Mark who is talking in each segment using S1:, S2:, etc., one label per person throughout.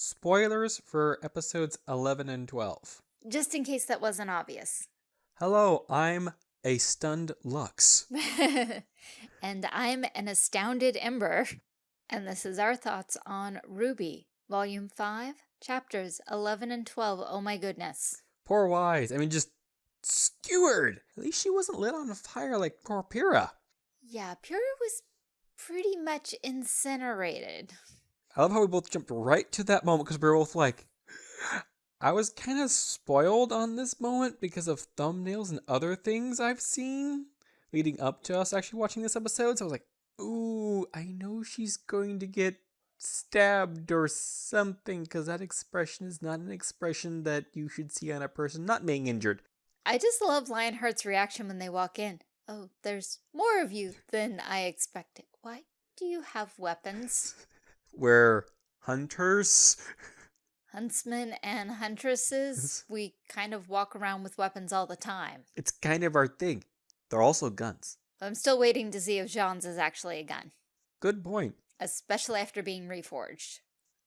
S1: spoilers for episodes 11 and 12.
S2: Just in case that wasn't obvious.
S1: Hello, I'm a stunned Lux.
S2: and I'm an astounded Ember. And this is our thoughts on RWBY, Volume 5, Chapters 11 and 12. Oh my goodness.
S1: Poor Weiss. I mean, just skewered. At least she wasn't lit on fire like poor Pyrrha.
S2: Yeah, Pyrrha was pretty much incinerated.
S1: I love how we both jumped right to that moment because we were both like, I was kind of spoiled on this moment because of thumbnails and other things I've seen leading up to us actually watching this episode. So I was like, ooh, I know she's going to get stabbed or something because that expression is not an expression that you should see on a person not being injured.
S2: I just love Lionheart's reaction when they walk in. Oh, there's more of you than I expected. Why do you have weapons?
S1: We're hunters.
S2: Huntsmen and huntresses, we kind of walk around with weapons all the time.
S1: It's kind of our thing. They're also guns.
S2: I'm still waiting to see if Jaune's is actually a gun.
S1: Good point.
S2: Especially after being reforged.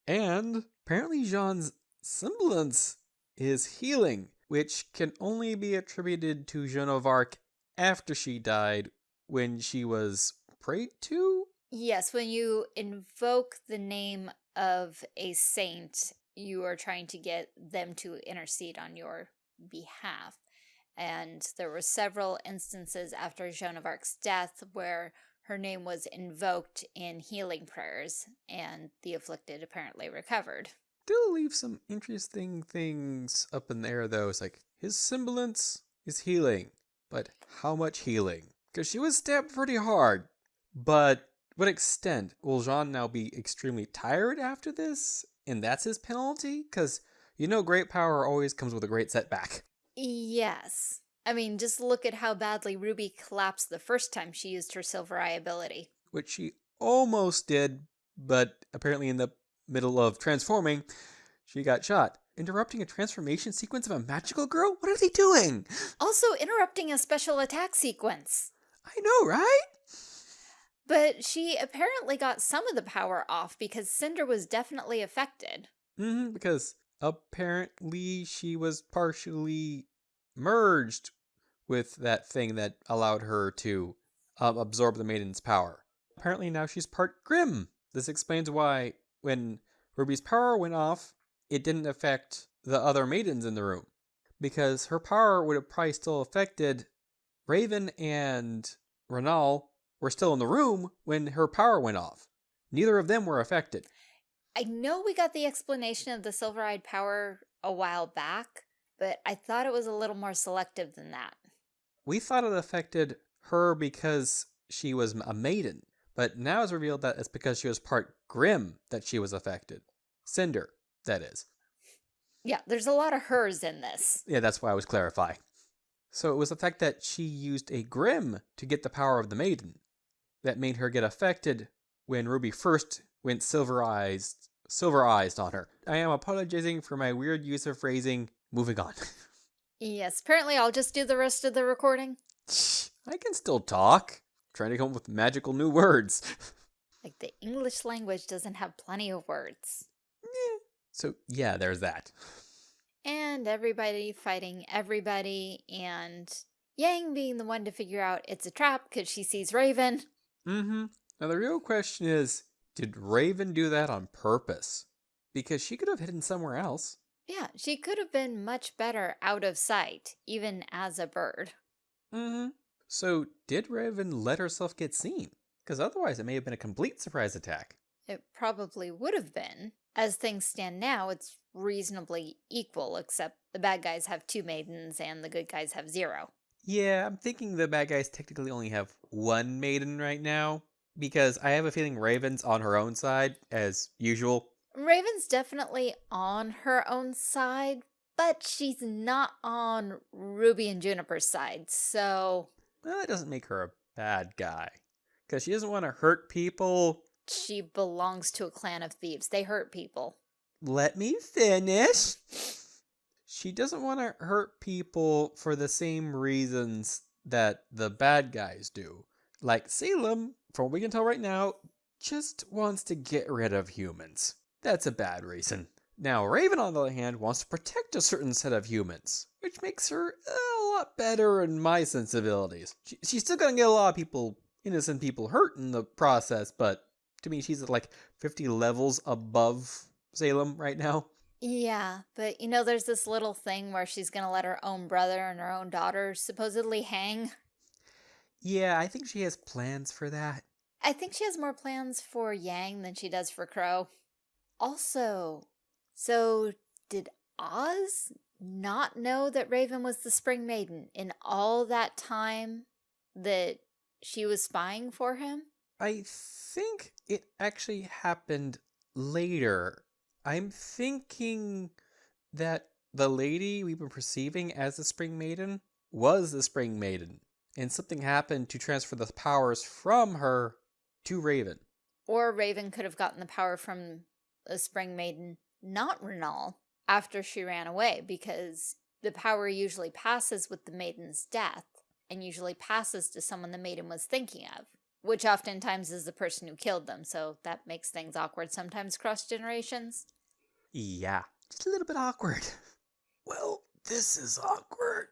S1: And apparently Jaune's semblance is healing, which can only be attributed to Joan of Arc after she died when she was prayed to?
S2: Yes, when you invoke the name of a saint you are trying to get them to intercede on your behalf. And there were several instances after Joan of Arc's death where her name was invoked in healing prayers, and the afflicted apparently recovered.
S1: Still leave some interesting things up in the air, though. It's like, his semblance is healing, but how much healing? Because she was stabbed pretty hard. But what extent? Will Jaune now be extremely tired after this? and that's his penalty? Because you know, great power always comes with a great setback.
S2: Yes. I mean, just look at how badly Ruby collapsed the first time she used her Silver Eye ability.
S1: Which she almost did, but apparently in the middle of transforming, she got shot. Interrupting a transformation sequence of a magical girl? What are they doing?
S2: Also interrupting a special attack sequence.
S1: I know, right?
S2: But she apparently got some of the power off because Cinder was definitely affected.
S1: Mm -hmm, because apparently she was partially merged with that thing that allowed her to um, absorb the maiden's power. Apparently now she's part Grimm. This explains why when Ruby's power went off, it didn't affect the other maidens in the room. Because her power would have probably still affected Raven and Vernal were still in the room when her power went off. Neither of them were affected.
S2: I know we got the explanation of the silver-eyed power a while back, but I thought it was a little more selective than that.
S1: We thought it affected her because she was a maiden, but now it's revealed that it's because she was part Grimm that she was affected. Cinder, that is.
S2: Yeah, there's a lot of hers in this.
S1: Yeah, that's why I was clarifying. So it was the fact that she used a Grimm to get the power of the maiden that made her get affected when Ruby first went silver-eyed silver-eyed on her. I am apologizing for my weird use of phrasing. Moving on.
S2: yes, apparently I'll just do the rest of the recording.
S1: I can still talk. trying to come up with magical new words.
S2: like the English language doesn't have plenty of words.
S1: Yeah. So yeah, there's that.
S2: And everybody fighting everybody and Yang being the one to figure out it's a trap because she sees Raven.
S1: Mm-hmm. Now the real question is, did Raven do that on purpose? Because she could have hidden somewhere else.
S2: Yeah, she could have been much better out of sight, even as a bird.
S1: Mm-hmm. So did Raven let herself get seen? Because otherwise it may have been a complete surprise attack.
S2: It probably would have been. As things stand now, it's reasonably equal, except the bad guys have two maidens and the good guys have zero.
S1: Yeah, I'm thinking the bad guys technically only have one maiden right now because I have a feeling Raven's on her own side as usual.
S2: Raven's definitely on her own side, but she's not on Ruby and JNPR's side, so...
S1: Well, that doesn't make her a bad guy. Because she doesn't want to hurt people.
S2: She belongs to a clan of thieves. They hurt people.
S1: Let me finish she doesn't want to hurt people for the same reasons that the bad guys do. Like Salem, from what we can tell right now, just wants to get rid of humans. That's a bad reason. Now, Raven, on the other hand, wants to protect a certain set of humans, which makes her a lot better in my sensibilities. She, she's still gonna get a lot of people, innocent people, hurt in the process, but to me, she's like 50 levels above Salem right now.
S2: Yeah, but you know, there's this little thing where she's gonna let her own brother and her own daughter supposedly hang.
S1: Yeah, I think she has plans for that.
S2: I think she has more plans for Yang than she does for Crow. Also, so did Oz not know that Raven was the Spring Maiden in all that time that she was spying for him?
S1: I think it actually happened later. I'm thinking that the lady we've been perceiving as the Spring Maiden was the Spring Maiden, and something happened to transfer the powers from her to Raven.
S2: Or Raven could have gotten the power from the Spring Maiden, not Vernal, after she ran away, because the power usually passes with the Maiden's death, and usually passes to someone the Maiden was thinking of, which oftentimes is the person who killed them, so that makes things awkward sometimes cross generations.
S1: Yeah, just a little bit awkward. Well, this is awkward.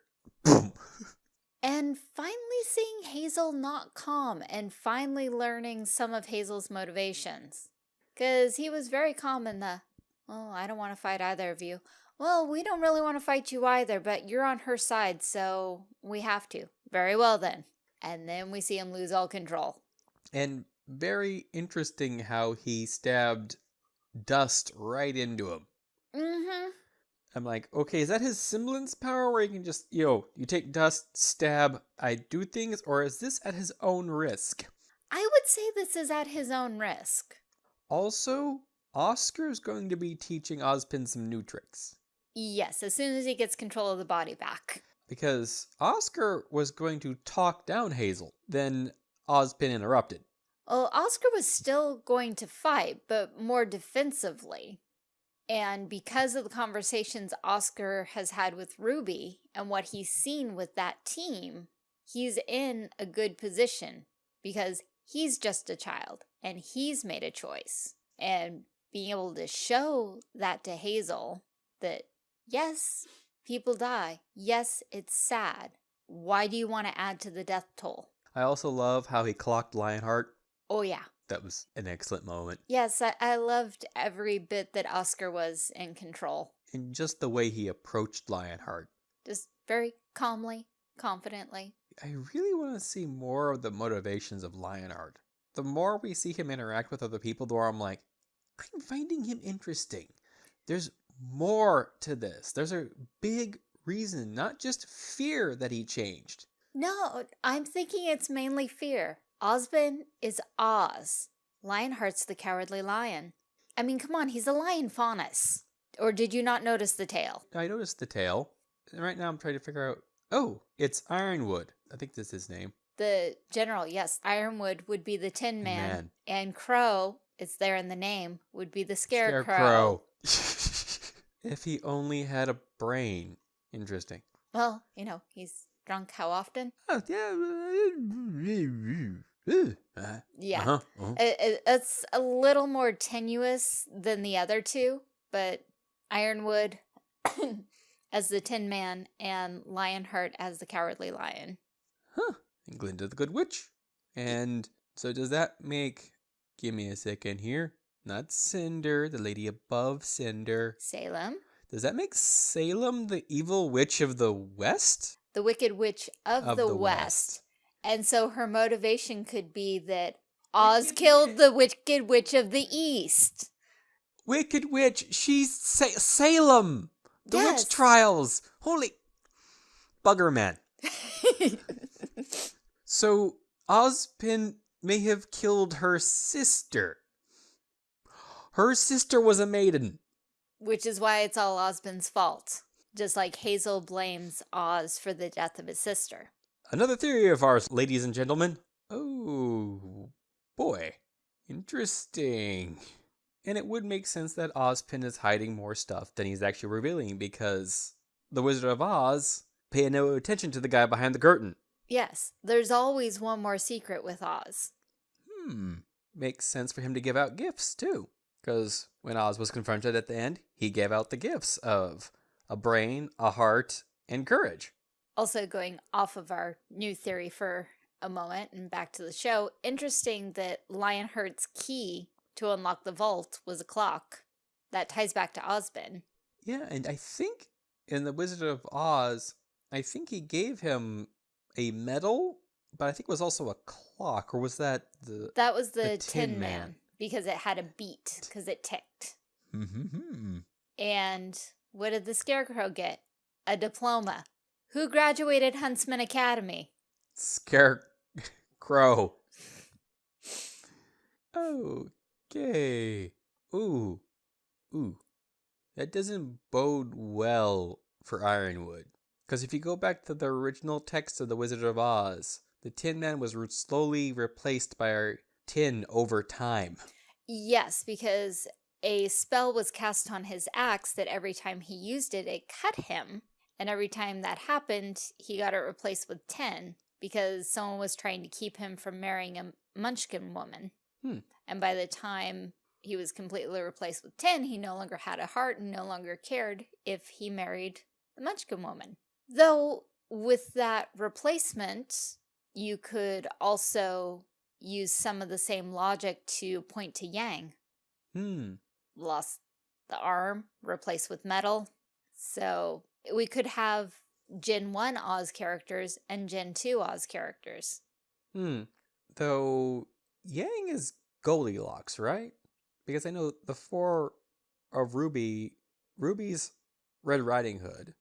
S1: Boom.
S2: And finally seeing Hazel not calm and finally learning some of Hazel's motivations. Because he was very calm in the, well, I don't want to fight either of you. Well, we don't really want to fight you either, but you're on her side, so we have to. Very well then. And then we see him lose all control.
S1: And very interesting how he stabbed Dust right into him.
S2: Mm-hmm.
S1: I'm like, okay, is that his semblance power where he can just, yo, you take dust, stab, I do things, or is this at his own risk?
S2: I would say this is at his own risk.
S1: Also, Oscar's going to be teaching Ozpin some new tricks.
S2: Yes, as soon as he gets control of the body back.
S1: Because Oscar was going to talk down Hazel, then Ozpin interrupted.
S2: Well, Oscar was still going to fight, but more defensively. And because of the conversations Oscar has had with Ruby and what he's seen with that team, he's in a good position because he's just a child and he's made a choice. And being able to show that to Hazel that, yes, people die. Yes, it's sad. Why do you want to add to the death toll?
S1: I also love how he clocked Lionheart.
S2: Oh, yeah.
S1: That was an excellent moment.
S2: Yes, I, I loved every bit that Oscar was in control.
S1: And just the way he approached Lionheart.
S2: Just very calmly, confidently.
S1: I really want to see more of the motivations of Lionheart. The more we see him interact with other people, the more I'm like, I'm finding him interesting. There's more to this. There's a big reason, not just fear that he changed.
S2: No, I'm thinking it's mainly fear. Ozpin is Oz. Lionheart's the cowardly lion. I mean, come on, he's a lion faunus. Or did you not notice the tail?
S1: I noticed the tail. And right now I'm trying to figure out. Oh, it's Ironwood. I think that's his name.
S2: The general, yes, Ironwood would be the Tin Man.
S1: Man.
S2: And Crow, it's there in the name, would be the Scarecrow.
S1: Scarecrow. if he only had a brain. Interesting.
S2: Well, you know, he's drunk how often?
S1: Oh, yeah. Uh,
S2: Yeah.
S1: uh-huh, uh-huh.
S2: It, it, it's a little more tenuous than the other two, but Ironwood as the Tin Man and Lionheart as the Cowardly Lion.
S1: Huh. And Glinda the Good Witch. And so does that make. Give me a second here. Not Cinder, the lady above Cinder.
S2: Salem,
S1: Does that make Salem the evil witch of the West?
S2: the Wicked Witch of,
S1: Of
S2: the,
S1: the
S2: West.
S1: West.
S2: And so her motivation could be that Oz killed the Wicked Witch of the East.
S1: Wicked Witch, she's Sa- Salem! The
S2: Yes.
S1: witch trials! Holy. Bugger man. So, Ozpin may have killed her sister. Her sister was a maiden.
S2: Which is why it's all Ozpin's fault. Just like Hazel blames Oz for the death of his sister.
S1: Another theory of ours, ladies and gentlemen. Oh, boy. Interesting. And it would make sense that Ozpin is hiding more stuff than he's actually revealing because the Wizard of Oz pay no attention to the guy behind the curtain.
S2: Yes, there's always one more secret with Oz.
S1: Hmm. Makes sense for him to give out gifts, too. Because when Oz was confronted at the end, he gave out the gifts of a brain, a heart, and courage.
S2: Also, going off of our new theory for a moment and back to the show, interesting that Lionheart's key to unlock the vault was a clock. That ties back to Ozpin.
S1: Yeah, and I think in The Wizard of Oz, I think he gave him a medal, but I think it was also a clock, or was that the.
S2: That was the,
S1: The
S2: Tin,
S1: Tin
S2: Man.
S1: Man.
S2: because it had a beat because it ticked.
S1: Mm-hmm.
S2: And what did the Scarecrow get? A diploma. Who graduated Huntsman Academy?
S1: Scarecrow. Okay. Ooh. Ooh. That doesn't bode well for Ironwood. Because if you go back to the original text of The Wizard of Oz, the Tin Man was slowly replaced by our tin over time.
S2: Yes, because a spell was cast on his axe that every time he used it, it cut him. And every time that happened, he got it replaced with 10 because someone was trying to keep him from marrying a Munchkin woman.
S1: Hmm.
S2: And by the time he was completely replaced with 10, he no longer had a heart and no longer cared if he married the Munchkin woman. Though, with that replacement, you could also use some of the same logic to point to Yang.
S1: Hmm.
S2: Lost the arm, replaced with metal. So we could have Gen 1 Oz characters and Gen 2 Oz characters.
S1: Hmm. Though Yang is Goldilocks, right? Because I know the four of Ruby, Ruby's Red Riding Hood,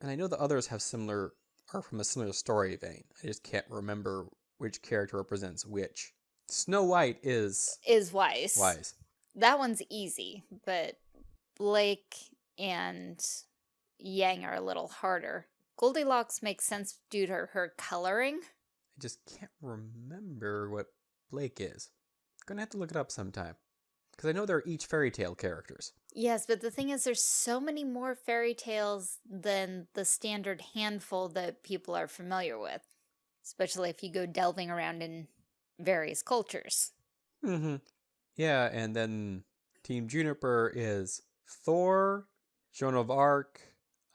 S1: and I know the others have similar are from a similar story vein. I just can't remember which character represents which. Snow White is
S2: Is Weiss.
S1: Weiss.
S2: That one's easy, but Blake and Yang are a little harder. Goldilocks makes sense due to her coloring.
S1: I just can't remember what Blake is. Gonna have to look it up sometime. Because I know they're each fairy tale characters.
S2: Yes, but the thing is, there's so many more fairy tales than the standard handful that people are familiar with, especially if you go delving around in various cultures.
S1: Mm-hmm. Yeah, and then Team JNPR is Thor, Joan of Arc,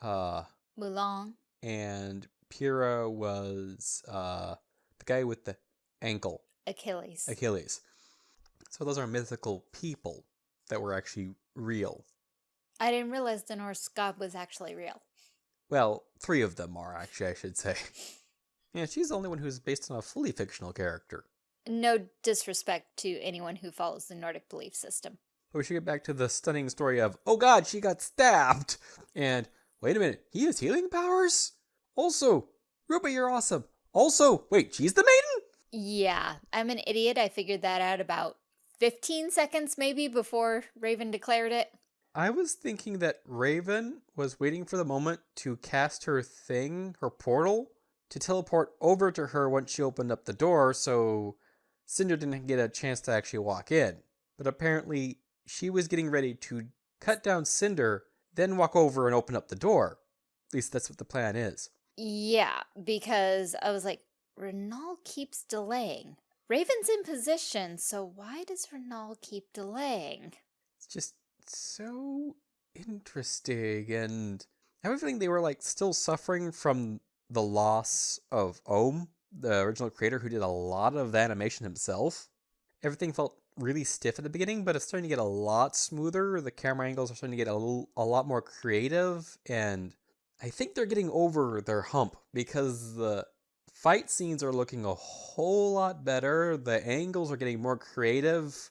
S1: uh,
S2: Mulan,
S1: and Pyrrha was uh the guy with the ankle,
S2: Achilles.
S1: Achilles. So those are mythical people that were actually real.
S2: I didn't realize the Norse god was actually real.
S1: Well, three of them are actually, I should say. Yeah, she's the only one who's based on a fully fictional character.
S2: No disrespect to anyone who follows the Nordic belief system.
S1: But we should get back to the stunning story of, oh god, she got stabbed! And, wait a minute, he has healing powers? Also, Ruby, you're awesome. Also, wait, she's the maiden?
S2: Yeah, I'm an idiot. I figured that out about 15 seconds maybe before Raven declared it.
S1: I was thinking that Raven was waiting for the moment to cast her thing, her portal, to teleport over to her once she opened up the door so Cinder didn't get a chance to actually walk in. But apparently, she was getting ready to cut down Cinder, then walk over and open up the door. At least that's what the plan is.
S2: Yeah, because I was like, Vernal keeps delaying. Raven's in position, so why does Vernal keep delaying?
S1: It's just so interesting and I have a feeling they were like still suffering from the loss of Oum, the original creator who did a lot of the animation himself. Everything felt really stiff at the beginning, but it's starting to get a lot smoother. The camera angles are starting to get a, little, a lot more creative, and I think they're getting over their hump because the fight scenes are looking a whole lot better. The angles are getting more creative.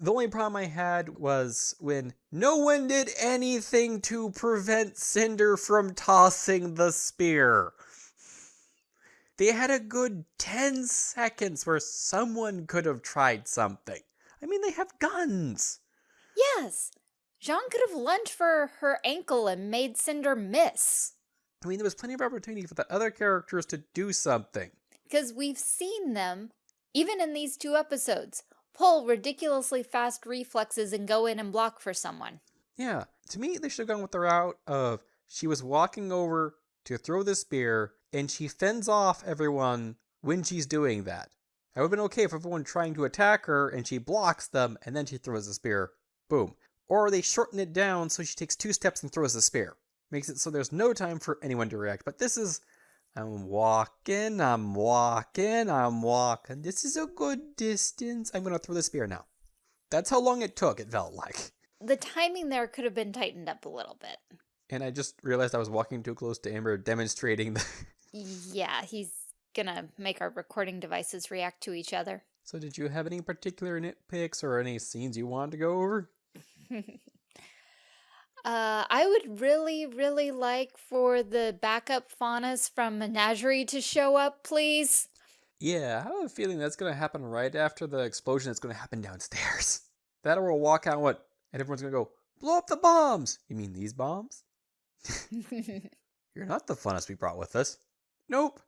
S1: The only problem I had was when no one did anything to prevent Cinder from tossing the spear. They had a good 10 seconds where someone could have tried something. I mean, they have guns.
S2: Yes, Jaune could have lunged for her ankle and made Cinder miss.
S1: I mean, there was plenty of opportunity for the other characters to do something.
S2: Because we've seen them, even in these two episodes, pull ridiculously fast reflexes and go in and block for someone.
S1: Yeah, to me, they should have gone with the route of she was walking over to throw the spear and she fends off everyone when she's doing that. It would have been okay if everyone trying to attack her and she blocks them and then she throws the spear boom. Or they shorten it down so she takes two steps and throws the spear. Makes it so there's no time for anyone to react. But this is I'm walking, I'm walking, I'm walking. This is a good distance. I'm gonna throw the spear now. That's how long it took, it felt like.
S2: The timing there could have been tightened up a little bit.
S1: And I just realized I was walking too close to Amber, demonstrating the.
S2: Yeah, he's gonna make our recording devices react to each other.
S1: so, did you have any particular nitpicks or any scenes you wanted to go over?
S2: uh, I would really, really like for the backup faunus from Menagerie to show up, please.
S1: Yeah, I have a feeling that's gonna happen right after the explosion that's gonna happen downstairs. That or we'll walk out what and everyone's gonna go, blow up the bombs! You mean these bombs? You're not the funnest we brought with us. Nope.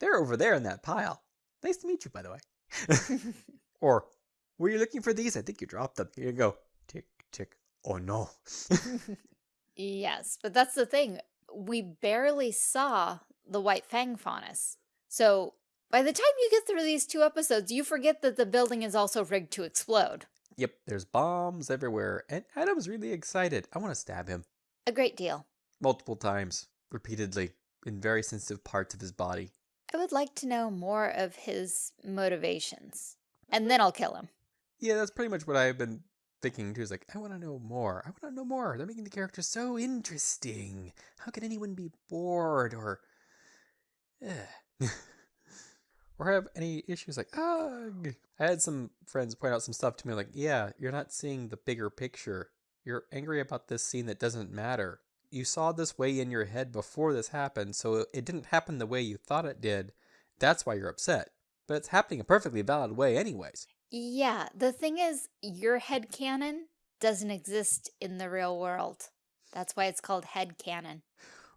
S1: They're over there in that pile. Nice to meet you, by the way. or, were you looking for these? I think you dropped them. Here you go. Tick, tick. Oh no.
S2: yes, but that's the thing. We barely saw the White Fang faunus. So by the time you get through these two episodes, you forget that the building is also rigged to explode.
S1: yep, there's bombs everywhere. And Adam's really excited. I want to stab him.
S2: A great deal.
S1: Multiple times, repeatedly, in very sensitive parts of his body.
S2: I would like to know more of his motivations. And then I'll kill him.
S1: Yeah, that's pretty much what I've been thinking too. Is like, I want to know more. I want to know more. They're making the character so interesting. How can anyone be bored or, or have any issues like, ugh. I had some friends point out some stuff to me like, yeah, you're not seeing the bigger picture. You're angry about this scene that doesn't matter. You saw this way in your head before this happened, so it didn't happen the way you thought it did. That's why you're upset. But it's happening a perfectly valid way, anyways.
S2: Yeah, the thing is, your head canon doesn't exist in the real world. That's why it's called head canon.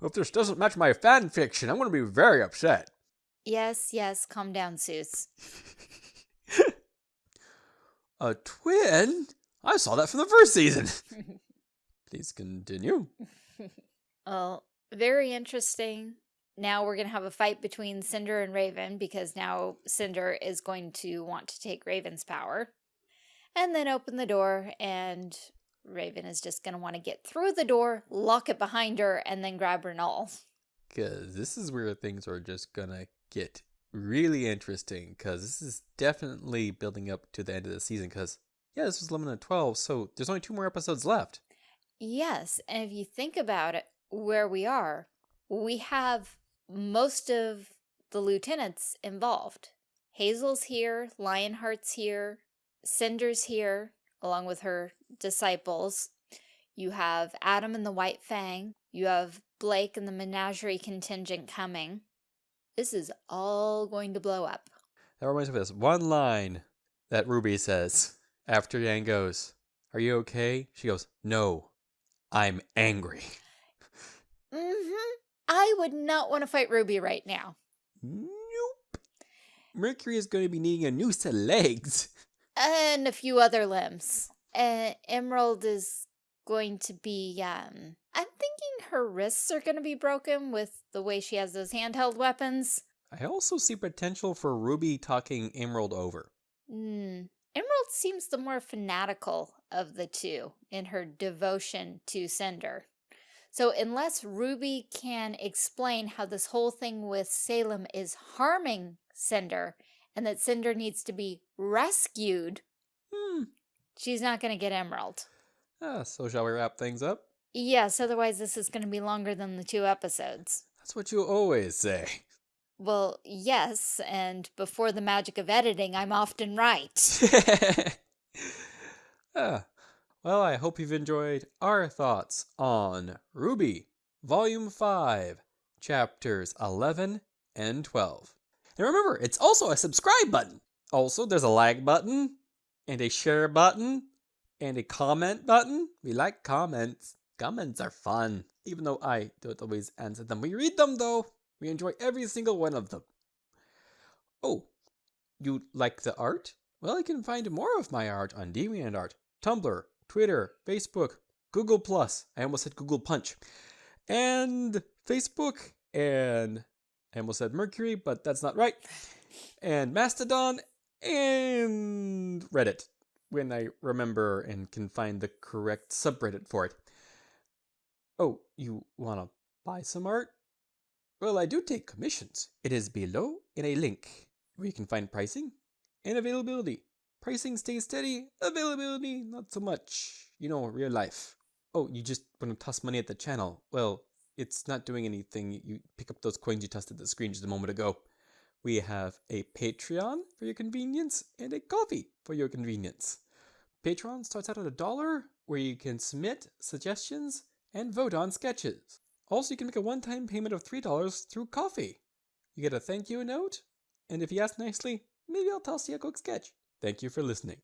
S1: If this doesn't match my fan fiction, I'm going to be very upset.
S2: Yes, yes, calm down, Suits.
S1: A twin? I saw that from the first season. Please continue.
S2: Well, very interesting. Now we're going to have a fight between Cinder and Raven because now Cinder is going to want to take Raven's power. And then open the door and Raven is just going to want to get through the door, lock it behind her, and then grab Vernal.
S1: Because this is where things are just going to get really interesting because this is definitely building up to the end of the season because, yeah, this was 11 and 12, so there's only two more episodes left.
S2: Yes, and if you think about it, where we are, we have most of the lieutenants involved. Hazel's here, Lionheart's here, Cinder's here, along with her disciples. You have Adam and the White Fang. You have Blake and the Menagerie contingent coming. This is all going to blow up.
S1: That reminds me of this one line that Ruby says after Yang goes, Are you okay? She goes, No, I'm angry.
S2: Mm-hmm. I would not want to fight Ruby right now.
S1: Nope. Mercury is going to be needing a new set of legs.
S2: And a few other limbs. Uh, Emerald is going to be, um, I'm thinking her wrists are going to be broken with the way she has those handheld weapons.
S1: I also see potential for Ruby talking Emerald over.
S2: Hmm. Emerald seems the more fanatical of the two in her devotion to Cinder. So unless Ruby can explain how this whole thing with Salem is harming Cinder and that Cinder needs to be rescued,
S1: Hmm.
S2: she's not going to get Emerald.
S1: Ah, so shall we wrap things up?
S2: Yes, otherwise this is going to be longer than the two episodes.
S1: That's what you always say.
S2: Well, yes, and before the magic of editing, I'm often right.
S1: ah, well, I hope you've enjoyed our thoughts on RWBY, Volume 5, Chapters 11 and 12. And remember, it's also a subscribe button. Also, there's a like button, and a share button, and a comment button. We like comments. Comments are fun, even though I don't always answer them. We read them, though. We enjoy every single one of them. Oh, you like the art? Well, you can find more of my art on DeviantArt, Tumblr, Twitter, Facebook, Google Plus. I almost said Google Punch, and Facebook, and I almost said Mercury, but that's not right. And Mastodon and Reddit. when I remember and can find the correct subreddit for it. Oh, you wanna buy some art? Well, I do take commissions. It is below in a link where you can find pricing and availability. Pricing stays steady, availability not so much. You know, real life. Oh, you just want to toss money at the channel. Well, it's not doing anything. You pick up those coins you tossed at the screen just a moment ago. We have a Patreon for your convenience and a Ko-fi for your convenience. Patreon starts out at a dollar where you can submit suggestions and vote on sketches. Also, you can make a one time payment of $3 through Ko-fi. You get a thank you note, and if you ask nicely, maybe I'll toss you a quick sketch. Thank you for listening.